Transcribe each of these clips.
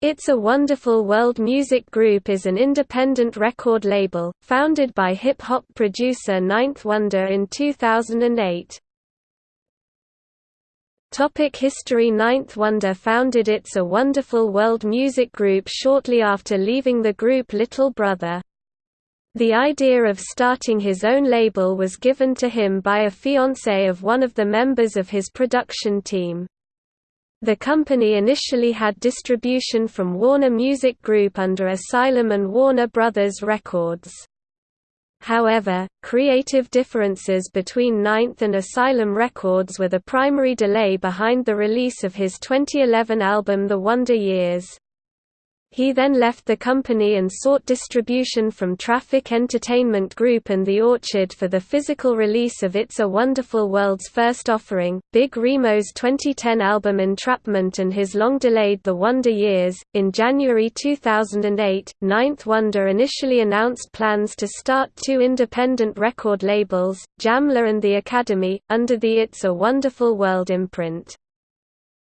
It's a Wonderful World Music Group is an independent record label, founded by hip-hop producer Ninth Wonder in 2008. Topic History Ninth Wonder founded It's a Wonderful World Music Group shortly after leaving the group Little Brother. The idea of starting his own label was given to him by a fiancée of one of the members of his production team. The company initially had distribution from Warner Music Group under Asylum and Warner Brothers Records. However, creative differences between Ninth and Asylum Records were the primary delay behind the release of his 2011 album The Wonder Years. He then left the company and sought distribution from Traffic Entertainment Group and The Orchard for the physical release of It's a Wonderful World's first offering, Big Remo's 2010 album Entrapment and his long-delayed The Wonder Years. In January 2008, Ninth Wonder initially announced plans to start two independent record labels, Jamla and The Academy, under the It's a Wonderful World imprint.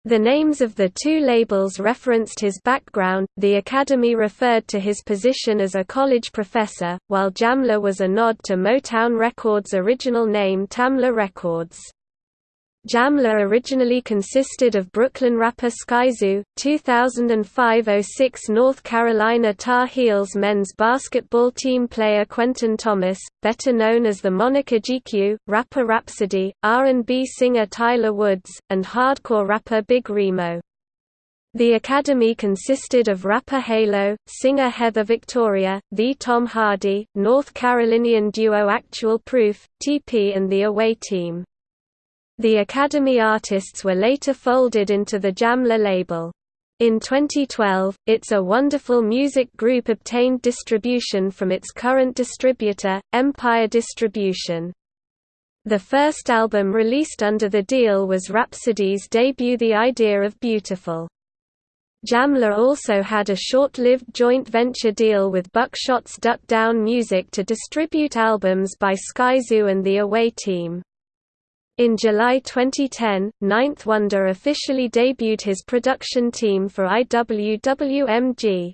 The names of the two labels referenced his background, the Academy referred to his position as a college professor, while Jamla was a nod to Motown Records' original name Tamla Records. Jamla originally consisted of Brooklyn rapper Skyzoo, 2005–06 North Carolina Tar Heels men's basketball team player Quentin Thomas, better known as the moniker GQ, rapper Rapsody, R&B singer Tyler Woods, and hardcore rapper Big Remo. The Academy consisted of rapper Halo, singer Heather Victoria, the Tom Hardy, North Carolinian duo Actual Proof, TP and the away team. The Academy artists were later folded into the Jamla label. In 2012, It's a Wonderful Music Group obtained distribution from its current distributor, Empire Distribution. The first album released under the deal was Rapsody's debut The Idea of Beautiful. Jamla also had a short-lived joint venture deal with Buckshot's Duck Down Music to distribute albums by Skyzoo and the Away Team. In July 2010, Ninth Wonder officially debuted his production team for IWWMG.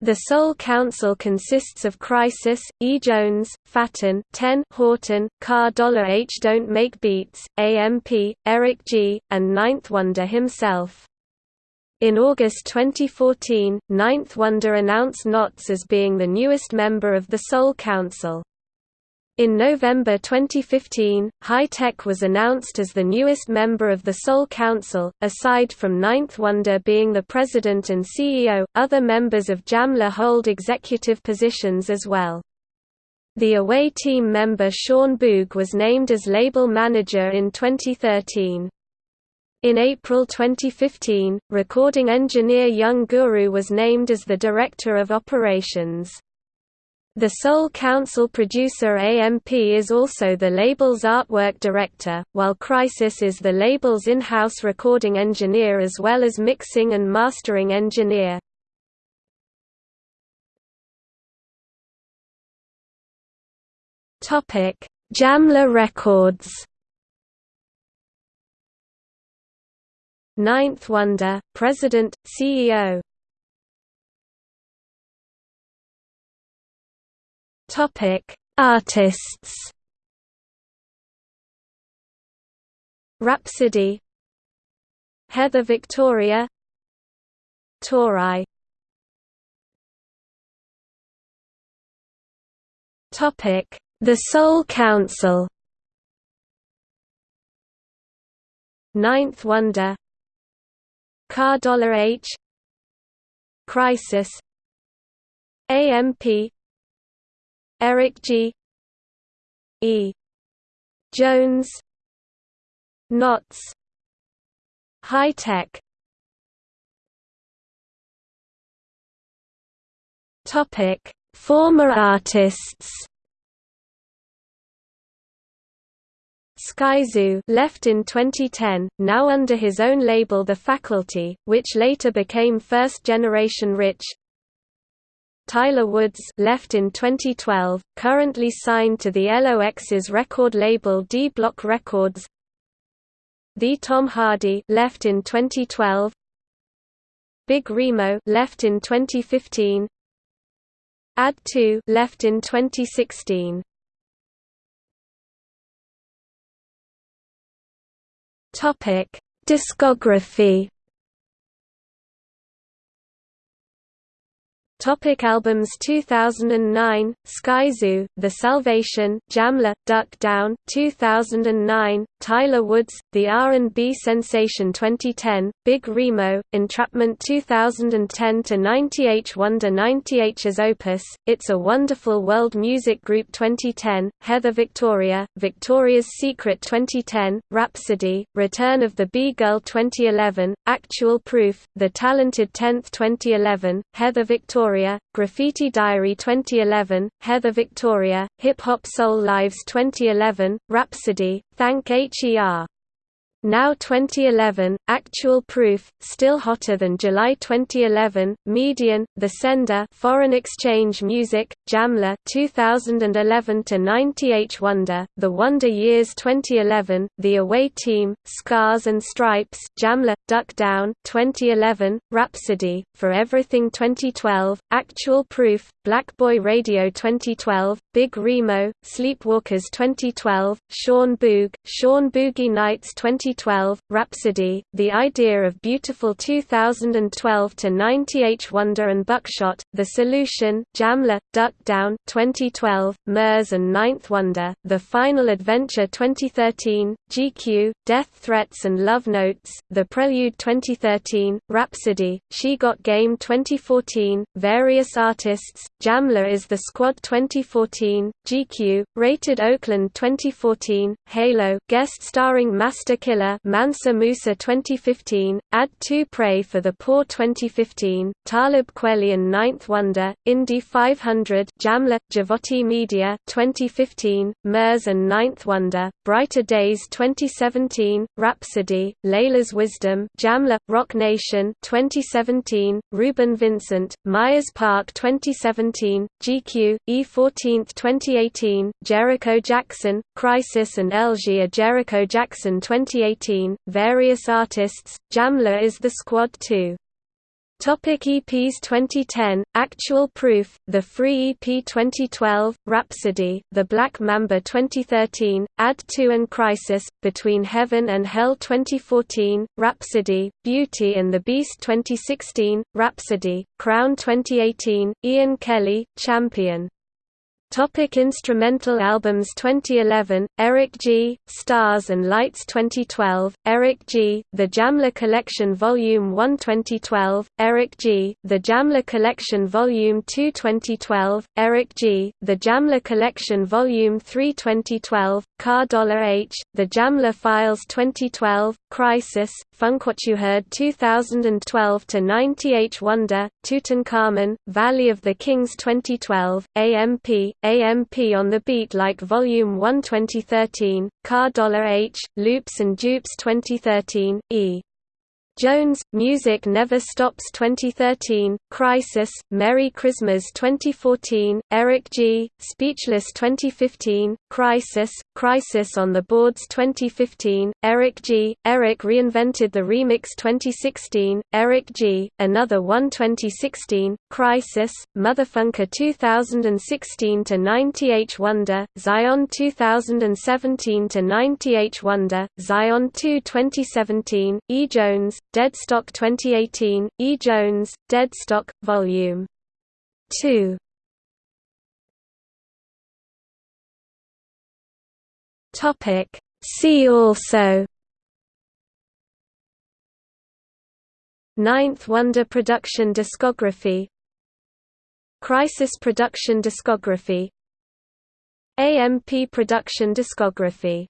The Soul Council consists of Khrysis, E. Jones, Faton, Ten, Horton, Car Dollar H. Don't Make Beats, AMP, Eric G., and Ninth Wonder himself. In August 2014, Ninth Wonder announced Nottz as being the newest member of the Soul Council. In November 2015, Hi-Tek was announced as the newest member of the Soul Council. Aside from Ninth Wonder being the president and CEO, other members of Jamla hold executive positions as well. The away team member Sean Boog was named as label manager in 2013. In April 2015, recording engineer Young Guru was named as the director of operations. The Soul Council producer AMP is also the label's artwork director, while Khrysis is the label's in-house recording engineer as well as mixing and mastering engineer. Jamla Records Ninth Wonder, President, CEO Topic: Artists. Rapsody Heather Victoria. Tori. Topic: The Soul Council. Ninth Wonder. Car Dollar H. Khrysis AMP Eric G. E. Jones. Nottz Hi-Tek Topic. Former artists. Skyzoo left in 2010, now under his own label The Faculty, which later became First Generation Rich Tyler Woods left in 2012, currently signed to the LOX's record label D Block Records. The Tom Hardy left in 2012. Big Remo left in 2015. Add 2 left in 2016. Topic: Discography Topic albums 2009 Skyzoo The Salvation Jamla Duck Down 2009 Tyler Woods The R&B Sensation 2010 Big Remo Entrapment 2010 to 90H Wonder 90H as Opus It's a Wonderful World Music Group 2010 Heather Victoria Victoria's Secret 2010 Rapsody Return of the B-Girl 2011 Actual Proof The Talented 10th 2011 Heather Victoria Victoria, Graffiti Diary 2011, Heather Victoria, Hip Hop Soul Lives 2011, Rapsody, Thank HER. Now 2011, Actual Proof, Still Hotter Than July 2011, Median, The Sender Foreign Exchange Music, Jamla 2011 to 90H Wonder, The Wonder Years 2011, The Away Team, Scars and Stripes Jamla, Duck Down 2011, Rapsody, For Everything 2012, Actual Proof, Black Boy Radio 2012, Big Remo, Sleepwalkers 2012, Sean Boog, Sean Boogie Nights 2012, Rapsody, The Idea of Beautiful 2012 to 90H Wonder and Buckshot, The Solution, Jamla, Duck Down 2012, Murs and Ninth Wonder, The Final Adventure 2013, GQ, Death Threats and Love Notes, The Prelude 2013, Rapsody, She Got Game 2014, various artists, Jamla is the Squad 2014, GQ, Rated Oakland 2014, Halo guest starring Master Killer Mansa Musa 2015, Add 2 Pray for the Poor 2015, Talib Kweli and Ninth Wonder, Indy 500 Jamla, Javotti Media 2015, Murs and Ninth Wonder, Brighter Days 2017, Rapsody, Layla's Wisdom Jamla, Roc Nation 2017, Reuben Vincent, Myers Park 2017 2017, GQ, E14 2018, Jericho Jackson, Khrysis and Elzhi Jericho Jackson 2018, various artists, Jamla is the Squad 2. Topic EPs 2010, Actual Proof, The Free EP 2012, Rapsody, The Black Mamba 2013, Add 2 and Khrysis, Between Heaven and Hell 2014, Rapsody, Beauty and the Beast 2016, Rapsody, Crown 2018, Ian Kelly, Champion Topic instrumental albums 2011, Eric G., Stars and Lights 2012, Eric G., The Jamla Collection Volume 1 2012, Eric G., The Jamla Collection Volume 2 2012, Eric G., The Jamla Collection Volume 3 2012, Car Dollar H, The Jamla Files 2012, Khrysis, Funk What You Heard 2012 to 90H Wonder, Tutankhamun, Valley of the Kings 2012, AMP, AMP on the Beat Like Volume 1 2013, Car Dollar H, Loops and Dupes 2013, E. Jones, Music Never Stops 2013, Khrysis, Merry Christmas 2014, Eric G., Speechless 2015, Khrysis, Khrysis on the Boards 2015, Eric G., Eric Reinvented the Remix 2016, Eric G., Another One 2016, Khrysis, Motherfunker 2016 to 90H Wonder, Zion 2017 to 90H Wonder, Zion 2 2017, E. Jones, Deadstock 2018, E. Jones, Deadstock, Vol. 2. See also Ninth Wonder Production Discography Khrysis Production Discography AMP Production Discography